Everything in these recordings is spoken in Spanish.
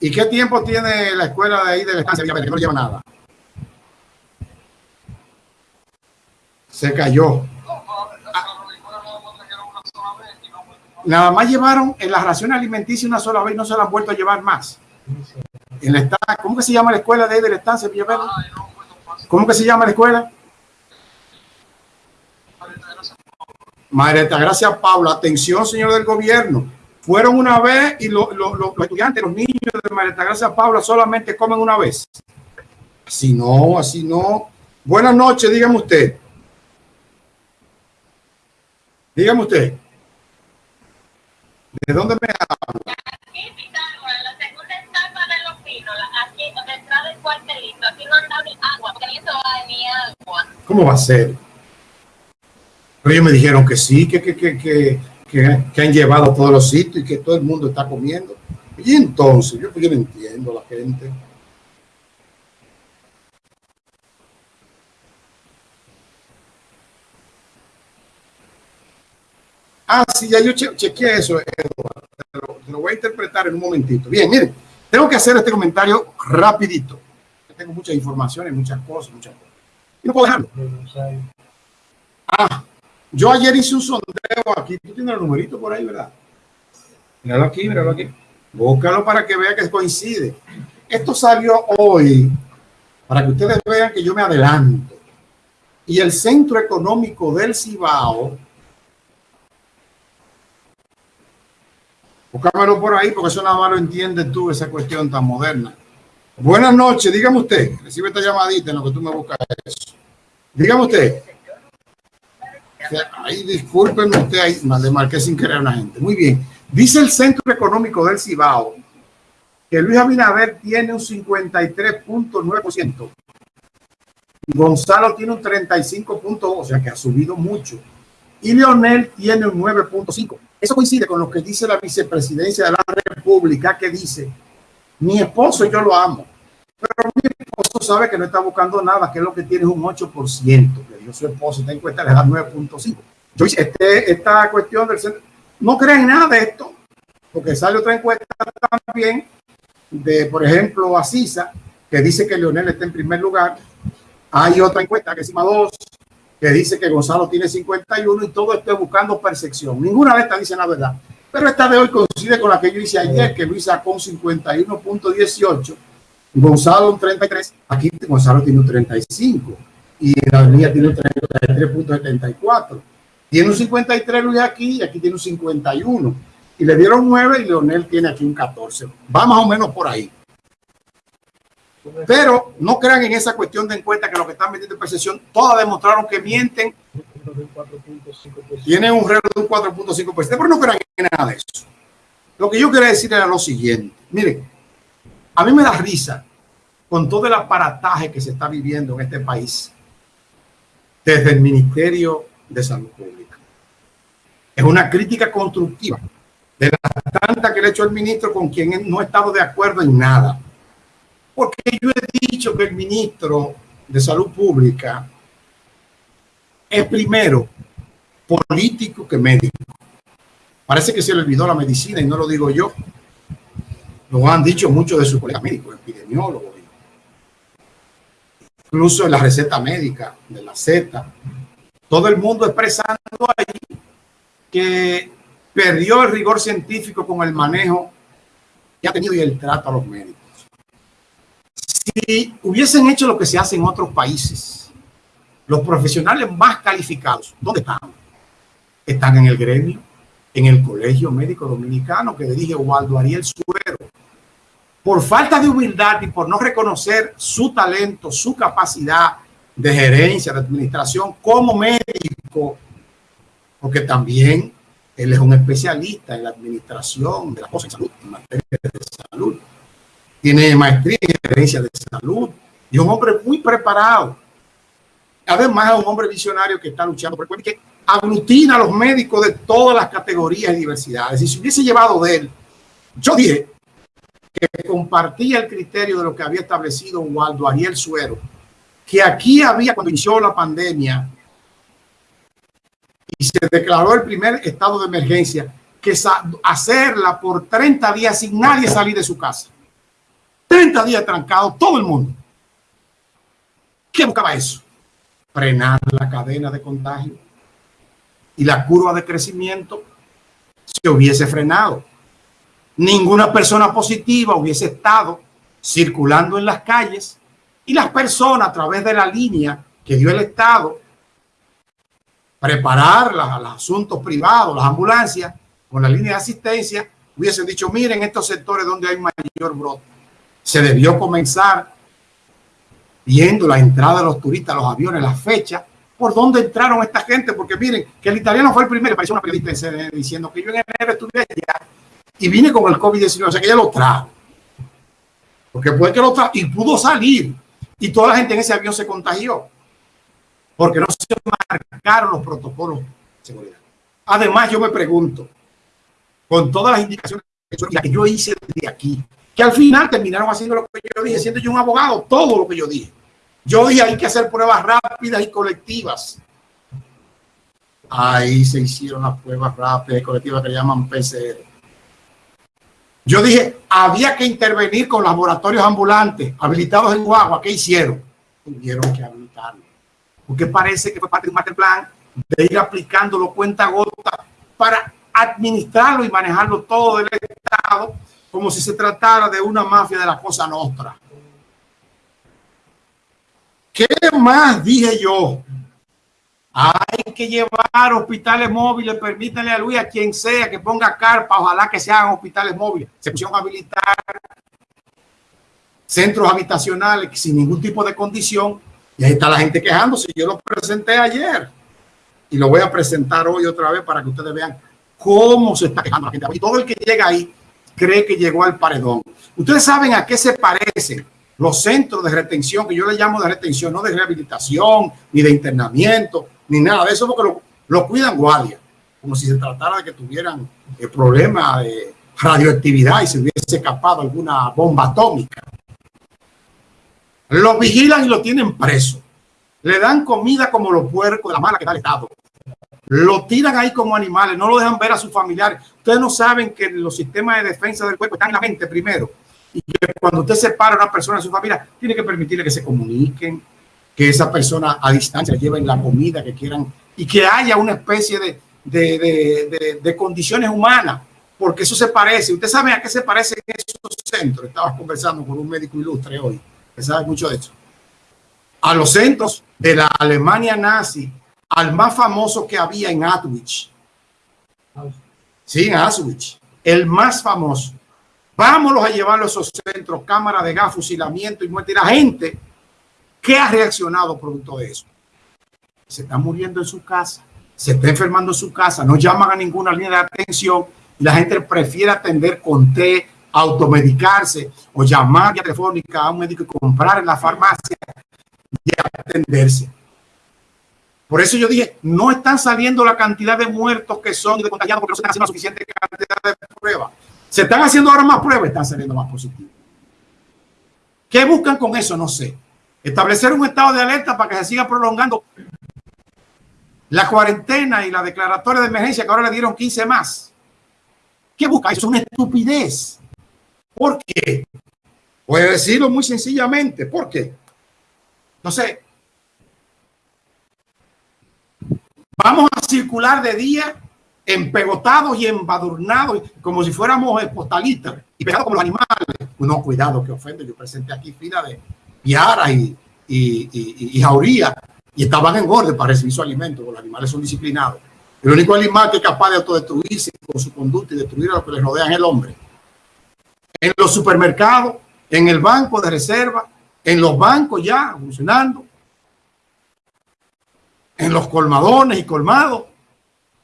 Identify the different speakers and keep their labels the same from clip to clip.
Speaker 1: ¿Y qué tiempo tiene la escuela de ahí de la estancia Que no lleva nada. Se cayó. Nada más llevaron en la ración alimenticia una sola vez, no se la han vuelto a llevar más. En la ¿Cómo que se llama la escuela de ahí de la estancia ¿Cómo que se llama la escuela? Madre Gracias, Paula. Atención, señor del gobierno. Fueron una vez y los estudiantes, los niños de María Gracias, Paula solamente comen una vez. Así no, así no. Buenas noches, dígame usted. Dígame usted. ¿De dónde me habla? Aquí, la segunda etapa de los pinos, aquí detrás del cuartelito. Aquí no anda agua, porque ni ni agua. ¿Cómo va a ser? Pero ellos me dijeron que sí, que, que, que, que, que, han llevado a todos los sitios y que todo el mundo está comiendo. Y entonces, yo, yo no entiendo la gente. Ah, sí, ya yo che chequeé eso, Eduardo. Te lo, te lo, voy a interpretar en un momentito. Bien, miren, tengo que hacer este comentario rapidito. Tengo muchas informaciones, muchas cosas, muchas cosas. Y no puedo dejarlo. Ah, yo ayer hice un sondeo aquí. Tú tienes el numerito por ahí, ¿verdad? Míralo aquí, míralo aquí. Búscalo para que vea que coincide. Esto salió hoy para que ustedes vean que yo me adelanto. Y el Centro Económico del Cibao, búscamelo por ahí porque eso nada más lo entiendes tú, esa cuestión tan moderna. Buenas noches, dígame usted, recibe esta llamadita en lo que tú me buscas eso. Dígame usted. Ahí discúlpenme usted, ahí le marqué sin querer a una gente. Muy bien. Dice el Centro Económico del Cibao que Luis Abinader tiene un 53.9%. Gonzalo tiene un 35.2, o sea que ha subido mucho. Y Leonel tiene un 9.5. Eso coincide con lo que dice la vicepresidencia de la República, que dice, mi esposo yo lo amo, pero mi esposo sabe que no está buscando nada, que es lo que tiene es un 8%, que yo su esposo está en cuenta, le da 9.5. Este, esta cuestión del centro, no creen nada de esto, porque sale otra encuesta también de, por ejemplo, Asisa, que dice que Leonel está en primer lugar. Hay otra encuesta que es CIMA 2, que dice que Gonzalo tiene 51 y todo esto buscando percepción. Ninguna de estas dice la verdad. Pero esta de hoy coincide con la que yo hice ayer, que Luis sacó un 51.18 Gonzalo un 33, aquí Gonzalo tiene un 35 y la mía tiene un 33.74. Tiene un 53 Luis aquí y aquí tiene un 51. Y le dieron 9 y Leonel tiene aquí un 14. Va más o menos por ahí. Pero no crean en esa cuestión de encuesta que lo que están metiendo en percepción, todas demostraron que mienten. Tienen un reloj de un 4.5%, pero no crean en nada de eso. Lo que yo quería decir era lo siguiente. Miren, a mí me da risa con todo el aparataje que se está viviendo en este país desde el Ministerio de Salud Pública. Es una crítica constructiva de la tanta que le ha hecho el ministro con quien no he estado de acuerdo en nada. Porque yo he dicho que el ministro de Salud Pública es primero político que médico. Parece que se le olvidó la medicina y no lo digo yo. Lo han dicho muchos de sus colegas médicos, epidemiólogos. Incluso en la receta médica de la Z. Todo el mundo expresando ahí que perdió el rigor científico con el manejo que ha tenido y el trato a los médicos. Si hubiesen hecho lo que se hace en otros países, los profesionales más calificados, ¿dónde están? Están en el gremio, en el Colegio Médico Dominicano que dirige Waldo Ariel Suero por falta de humildad y por no reconocer su talento, su capacidad de gerencia, de administración como médico, porque también él es un especialista en la administración de las cosas de salud, en materia de salud. Tiene maestría en gerencia de salud y es un hombre muy preparado. Además, es un hombre visionario que está luchando por el que aglutina a los médicos de todas las categorías y diversidades. Y si hubiese llevado de él, yo dije, que compartía el criterio de lo que había establecido Waldo Ariel Suero, que aquí había, cuando inició la pandemia y se declaró el primer estado de emergencia, que hacerla por 30 días sin nadie salir de su casa. 30 días trancado, todo el mundo. ¿Qué buscaba eso? Frenar la cadena de contagio y la curva de crecimiento se hubiese frenado. Ninguna persona positiva hubiese estado circulando en las calles y las personas a través de la línea que dio el Estado, preparar los asuntos privados, las ambulancias, con la línea de asistencia, hubiesen dicho, miren estos sectores donde hay mayor brote. Se debió comenzar viendo la entrada de los turistas, los aviones, las fechas, por dónde entraron esta gente, porque miren, que el italiano fue el primero, pareció una periodista diciendo que yo en enero estuve allá y vine con el COVID-19, o sea que ella lo trajo. Porque puede que lo trajo y pudo salir. Y toda la gente en ese avión se contagió. Porque no se marcaron los protocolos de seguridad. Además, yo me pregunto, con todas las indicaciones que yo hice de aquí, que al final terminaron haciendo lo que yo dije, siendo yo un abogado, todo lo que yo dije. Yo dije, hay que hacer pruebas rápidas y colectivas. Ahí se hicieron las pruebas rápidas y colectivas que llaman PCR. Yo dije, había que intervenir con laboratorios ambulantes habilitados en Guagua. ¿Qué hicieron? Tuvieron que habilitarlo. Porque parece que fue parte de un master plan de ir aplicándolo cuenta gota para administrarlo y manejarlo todo del Estado como si se tratara de una mafia de la cosa nostra. ¿Qué más dije yo? Hay que llevar hospitales móviles, permítanle a Luis, a quien sea que ponga carpa, ojalá que sean hospitales móviles. Se pusieron a habilitar centros habitacionales sin ningún tipo de condición y ahí está la gente quejándose. Yo lo presenté ayer y lo voy a presentar hoy otra vez para que ustedes vean cómo se está quejando la gente. Y todo el que llega ahí cree que llegó al paredón. Ustedes saben a qué se parecen los centros de retención, que yo le llamo de retención, no de rehabilitación, ni de internamiento, ni nada de eso, porque lo, cuidan guardia, como si se tratara de que tuvieran eh, problema de radioactividad y se hubiese escapado alguna bomba atómica. Lo vigilan y lo tienen preso. Le dan comida como los puercos la mala que da el Estado. Lo tiran ahí como animales, no lo dejan ver a sus familiares. Ustedes no saben que los sistemas de defensa del cuerpo están en la mente primero. Y que cuando usted separa a una persona de su familia, tiene que permitirle que se comuniquen, que esa persona a distancia lleven la comida que quieran y que haya una especie de, de, de, condiciones humanas, porque eso se parece. Usted sabe a qué se parece en esos centros. Estaba conversando con un médico ilustre hoy, que sabe mucho de eso. A los centros de la Alemania nazi, al más famoso que había en Auschwitz. Sí, en Auschwitz. El más famoso. Vámonos a llevarlo a esos centros, cámara de gas, fusilamiento y muerte. Y la gente ¿Qué ha reaccionado producto de eso? Se está muriendo en su casa, se está enfermando en su casa, no llaman a ninguna línea de atención y la gente prefiere atender con té, automedicarse o llamar telefónica a un médico y comprar en la farmacia y atenderse. Por eso yo dije, no están saliendo la cantidad de muertos que son de contagiados porque no se están haciendo suficiente cantidad de pruebas. Se están haciendo ahora más pruebas, están saliendo más positivos. ¿Qué buscan con eso? No sé. Establecer un estado de alerta para que se siga prolongando la cuarentena y la declaratoria de emergencia que ahora le dieron 15 más. ¿Qué busca? Es una estupidez. ¿Por qué? Voy a decirlo muy sencillamente. ¿Por qué? No sé. Vamos a circular de día empegotados y embadurnados como si fuéramos postalistas y pegados como los animales. No, cuidado, que ofende. Yo presenté aquí fila de Piara y, y, y, Jauría, y estaban en orden para recibir su alimento, los animales son disciplinados. El único animal que es capaz de autodestruirse con su conducta y destruir a lo que les rodea es el hombre. En los supermercados, en el banco de reserva, en los bancos ya funcionando, en los colmadones y colmados,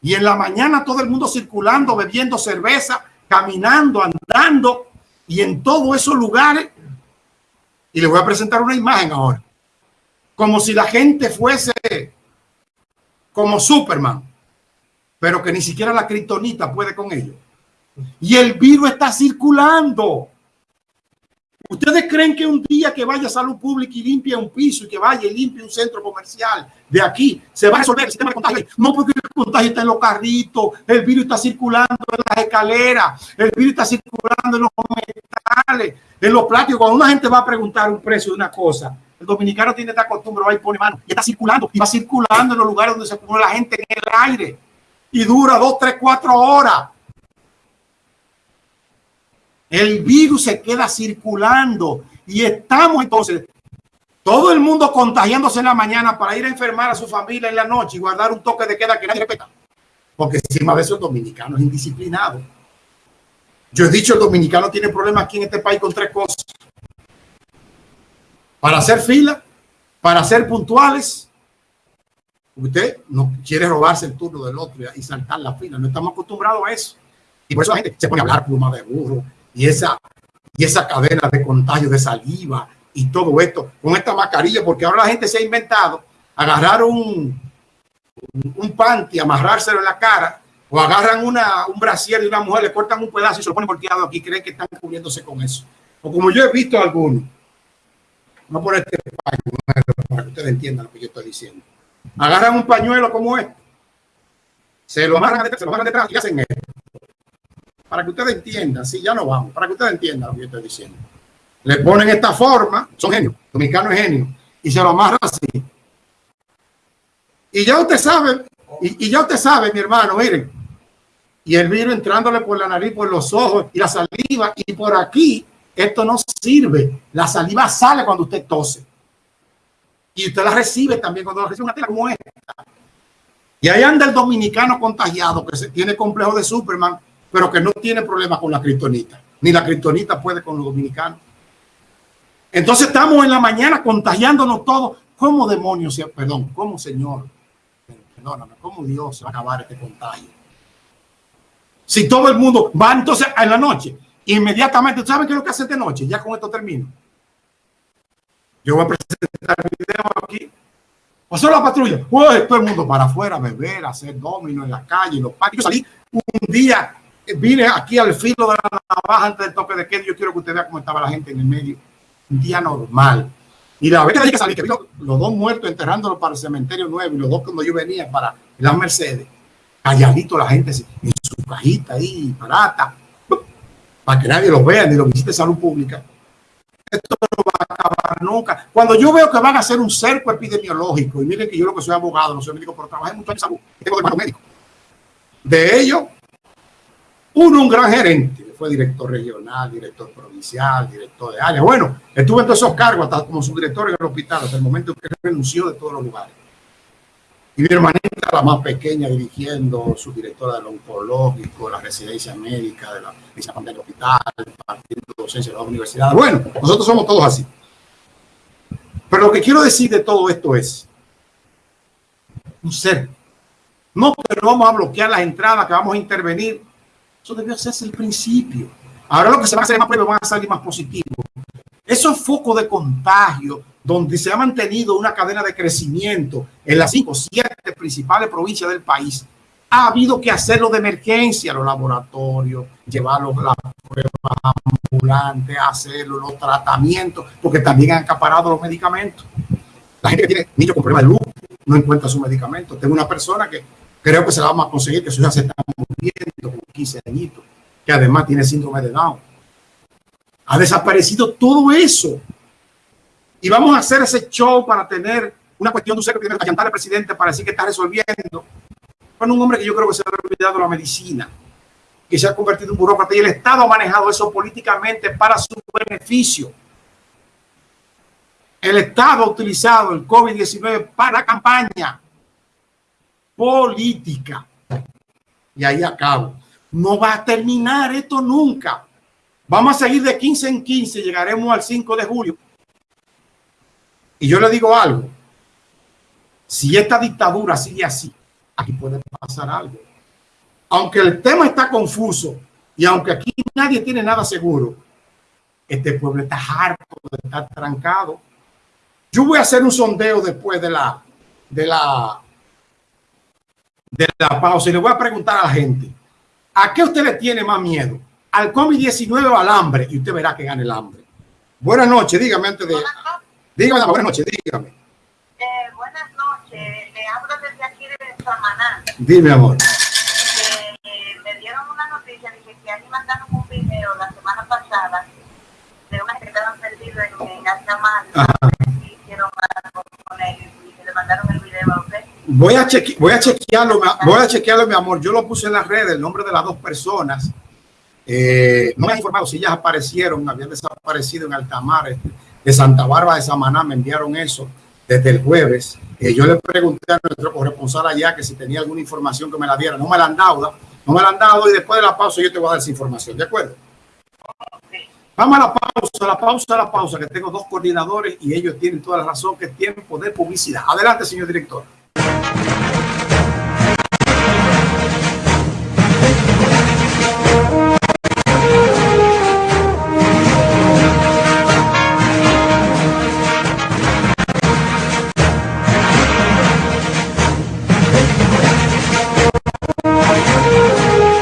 Speaker 1: y en la mañana todo el mundo circulando, bebiendo cerveza, caminando, andando, y en todos esos lugares y les voy a presentar una imagen ahora. Como si la gente fuese como Superman, pero que ni siquiera la criptonita puede con ello. Y el virus está circulando. ¿Ustedes creen que un día que vaya salud pública y limpie un piso y que vaya y limpie un centro comercial de aquí, se va a resolver el sistema de contagio? No, porque el contagio está en los carritos, el virus está circulando en escaleras, el virus está circulando en los metales, en los plásticos. Cuando una gente va a preguntar un precio de una cosa, el dominicano tiene esta costumbre, va y pone mano, y está circulando, y va circulando en los lugares donde se pone la gente en el aire, y dura dos, tres, cuatro horas. El virus se queda circulando y estamos entonces todo el mundo contagiándose en la mañana para ir a enfermar a su familia en la noche y guardar un toque de queda que nadie respeta. Porque encima de eso el dominicano es indisciplinado. Yo he dicho, el dominicano tiene problemas aquí en este país con tres cosas. Para hacer fila, para ser puntuales. Usted no quiere robarse el turno del otro y saltar la fila. No estamos acostumbrados a eso. Y por eso la gente se pone a hablar pluma de burro y esa, y esa cadena de contagio de saliva y todo esto con esta mascarilla, porque ahora la gente se ha inventado agarrar un, un panty, amarrárselo en la cara, o agarran una, un brasier de una mujer, le cortan un pedazo y se lo ponen volteado aquí, creen que están cubriéndose con eso. O como yo he visto algunos, no por este para que ustedes entiendan lo que yo estoy diciendo. Agarran un pañuelo como este, se lo amarran detrás, se lo amarran detrás y hacen esto. Para que ustedes entiendan, sí, ya no vamos, para que ustedes entiendan lo que yo estoy diciendo le ponen esta forma, son genios, dominicano es genio, y se lo amarra así. Y ya usted sabe, y, ya usted sabe, mi hermano, miren, y el virus entrándole por la nariz, por los ojos y la saliva, y por aquí, esto no sirve. La saliva sale cuando usted tose. Y usted la recibe también cuando recibe una tela como esta. Y ahí anda el dominicano contagiado que se tiene complejo de Superman, pero que no tiene problema con la criptonita. Ni la criptonita puede con los dominicanos. Entonces estamos en la mañana contagiándonos todos. ¿Cómo demonios, perdón, cómo Señor, perdóname, cómo Dios va a acabar este contagio? Si todo el mundo va entonces en la noche, inmediatamente, ¿saben qué es lo que hace de noche? Ya con esto termino. Yo voy a presentar el video aquí. Pasó la patrulla. Todo el mundo para afuera, beber, hacer domino en la calle, los parques. Yo salí un día, vine aquí al filo de la navaja antes del toque de queda. Yo quiero que usted vea cómo estaba la gente en el medio un día normal. Y la vez que salí, que los dos muertos enterrándolos para el cementerio nuevo y los dos cuando yo venía para las Mercedes, calladito la gente en su cajita ahí, barata, para que nadie los vea ni los visite salud pública. Esto no va a acabar nunca. Cuando yo veo que van a hacer un cerco epidemiológico, y miren que yo lo que soy abogado, no soy médico, pero trabajé mucho en salud, tengo hermano médico. De ellos, uno, un gran gerente, fue director regional, director provincial, director de área. Bueno, estuve en todos esos cargos, hasta como subdirector en el hospital, hasta el momento que renunció de todos los lugares. Y mi hermanita, la más pequeña, dirigiendo su directora del oncológico, la residencia médica, de la medicina del hospital, partiendo docencia de las universidades. Bueno, nosotros somos todos así. Pero lo que quiero decir de todo esto es un ser. No no vamos a bloquear las entradas, que vamos a intervenir eso debió hacerse el principio. Ahora lo que se va a hacer más pruebas van a salir más positivos. Esos focos de contagio, donde se ha mantenido una cadena de crecimiento en las cinco siete principales provincias del país, ha habido que hacerlo de emergencia, los laboratorios, llevarlos las pruebas ambulantes, hacerlo, los tratamientos, porque también han acaparado los medicamentos. La gente que tiene niños con problemas de luz no encuentra su medicamento. Tengo una persona que creo que se la vamos a conseguir, que su hija se está muriendo con 15 añitos, que además tiene síndrome de Down. Ha desaparecido todo eso. Y vamos a hacer ese show para tener una cuestión de un para llantar al presidente para decir que está resolviendo. Con un hombre que yo creo que se ha olvidado la medicina, que se ha convertido en un burócrata y el Estado ha manejado eso políticamente para su beneficio. El Estado ha utilizado el COVID-19 para campaña política. Y ahí acabo. No va a terminar esto nunca. Vamos a seguir de 15 en 15, llegaremos al 5 de julio. Y yo le digo algo. Si esta dictadura sigue así, aquí puede pasar algo. Aunque el tema está confuso y aunque aquí nadie tiene nada seguro, este pueblo está harto de estar trancado. Yo voy a hacer un sondeo después de la, de la de la pausa y le voy a preguntar a la gente, ¿a qué usted le tiene más miedo? ¿Al COVID-19 o al hambre? Y usted verá que gane el hambre. Buenas noches, dígame antes de... Dígame, buenas noches, dígame.
Speaker 2: Eh, buenas noches, le hablo desde aquí de Samaná.
Speaker 1: Dime, amor.
Speaker 2: Eh, me dieron una noticia a mí mandaron un video la semana pasada de una que estaban perdidos en, en Altamar.
Speaker 1: Voy a, cheque, voy a chequearlo, voy a chequearlo, mi amor. Yo lo puse en las redes, el nombre de las dos personas. Eh, no me han informado si ellas aparecieron, habían desaparecido en Altamar, de Santa Bárbara de Samaná, me enviaron eso desde el jueves. Eh, yo le pregunté a nuestro corresponsal allá que si tenía alguna información que me la diera. No me la han dado, no me la han dado y después de la pausa yo te voy a dar esa información, ¿de acuerdo? Vamos a la pausa, la pausa, la pausa, que tengo dos coordinadores y ellos tienen toda la razón que es tiempo de publicidad. Adelante, señor director.